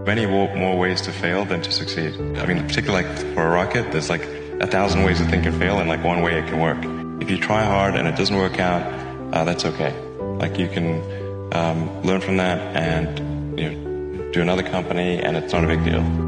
Many more ways to fail than to succeed. I mean, particularly like for a rocket, there's like a thousand ways to think and fail and like one way it can work. If you try hard and it doesn't work out, uh, that's okay. Like you can um, learn from that and you know, do another company and it's not a big deal.